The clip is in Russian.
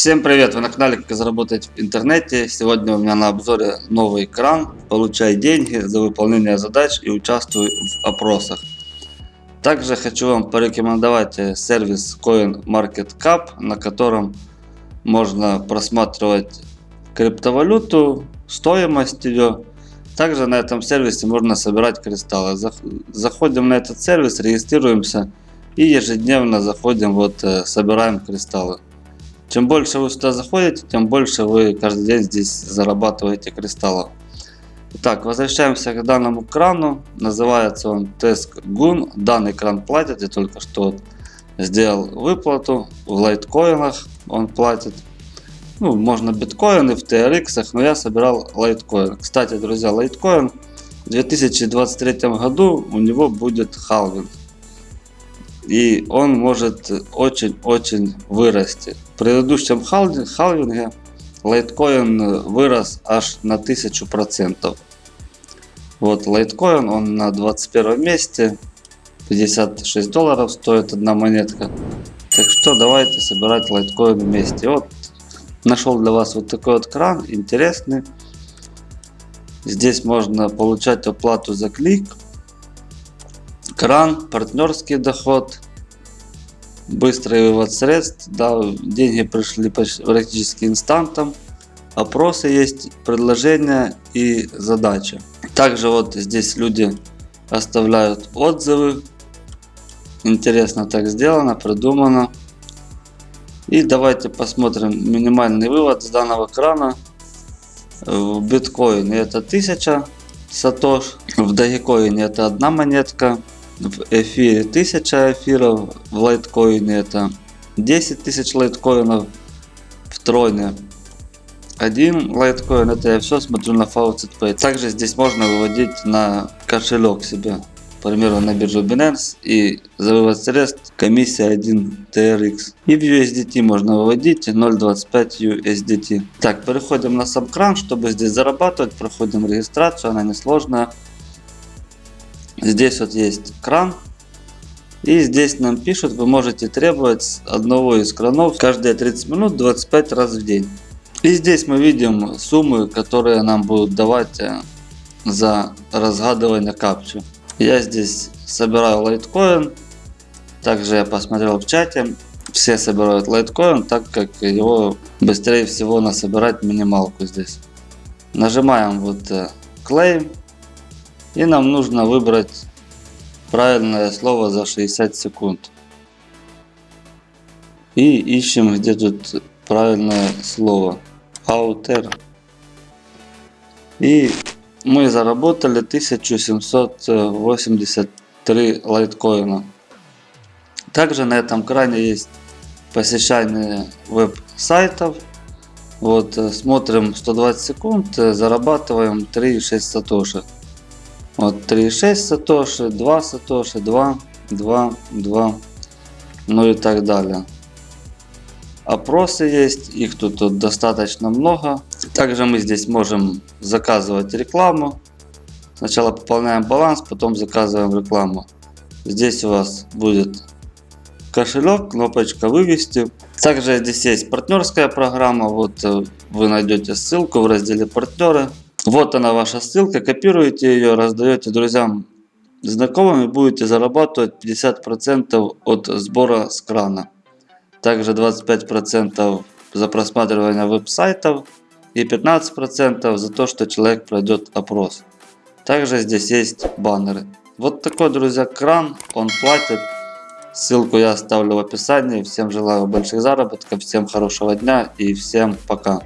Всем привет! Вы на канале Как заработать в интернете. Сегодня у меня на обзоре новый кран. Получай деньги за выполнение задач и участвуй в опросах. Также хочу вам порекомендовать э, сервис CoinMarketCap, на котором можно просматривать криптовалюту, стоимость ее. Также на этом сервисе можно собирать кристаллы. Заходим на этот сервис, регистрируемся и ежедневно заходим, вот э, собираем кристаллы. Чем больше вы сюда заходите, тем больше вы каждый день здесь зарабатываете кристаллов. Итак, возвращаемся к данному крану. Называется он Tesk Gun. Данный кран платит. Я только что сделал выплату. В лайткоинах он платит. Ну, можно биткоины в TRX, но я собирал лайткоин. Кстати, друзья, лайткоин в 2023 году у него будет халвинг и он может очень-очень вырасти. В предыдущем халвинге лайткоин вырос аж на 1000%. Вот лайткоин, он на 21 месте, 56 долларов стоит одна монетка. Так что давайте собирать лайткоин вместе. Вот нашел для вас вот такой вот кран, интересный. Здесь можно получать оплату за клик кран, партнерский доход, быстрый вывод средств, да, деньги пришли практически инстантом, опросы есть, предложения и задачи. Также вот здесь люди оставляют отзывы, интересно так сделано, придумано. И давайте посмотрим минимальный вывод с данного крана. В биткоине это 1000 сатош, в дагикоине это одна монетка, в эфире 1000 эфиров, в лайткоине это 10 тысяч лайткоинов, в троне один лайткоин, это я все смотрю на Faucet. Также здесь можно выводить на кошелек себе, к примеру на биржу Binance и за вывод средств комиссия 1 TRX. И в USDT можно выводить 0.25 USDT. Так, переходим на кран, чтобы здесь зарабатывать, проходим регистрацию, она несложная. Здесь вот есть кран. И здесь нам пишут, вы можете требовать одного из кранов каждые 30 минут 25 раз в день. И здесь мы видим суммы, которые нам будут давать э, за разгадывание капчу. Я здесь собираю лайткоин. Также я посмотрел в чате. Все собирают лайткоин, так как его быстрее всего насобирать минималку здесь. Нажимаем вот claim. И нам нужно выбрать правильное слово за 60 секунд. И ищем где тут правильное слово. Outer. И мы заработали 1783 лайткоина. Также на этом кране есть посещание веб-сайтов. Вот, э, смотрим 120 секунд, э, зарабатываем 3,6 сатоши. Вот 3,6 сатоши, 2 сатоши, 2, 2, 2, ну и так далее. Опросы есть, их тут, тут достаточно много. Также мы здесь можем заказывать рекламу. Сначала пополняем баланс, потом заказываем рекламу. Здесь у вас будет кошелек, кнопочка вывести. Также здесь есть партнерская программа. Вот э, вы найдете ссылку в разделе партнеры. Вот она ваша ссылка, копируете ее, раздаете друзьям, знакомым и будете зарабатывать 50% от сбора с крана. Также 25% за просматривание веб-сайтов и 15% за то, что человек пройдет опрос. Также здесь есть баннеры. Вот такой, друзья, кран, он платит. Ссылку я оставлю в описании. Всем желаю больших заработков, всем хорошего дня и всем пока.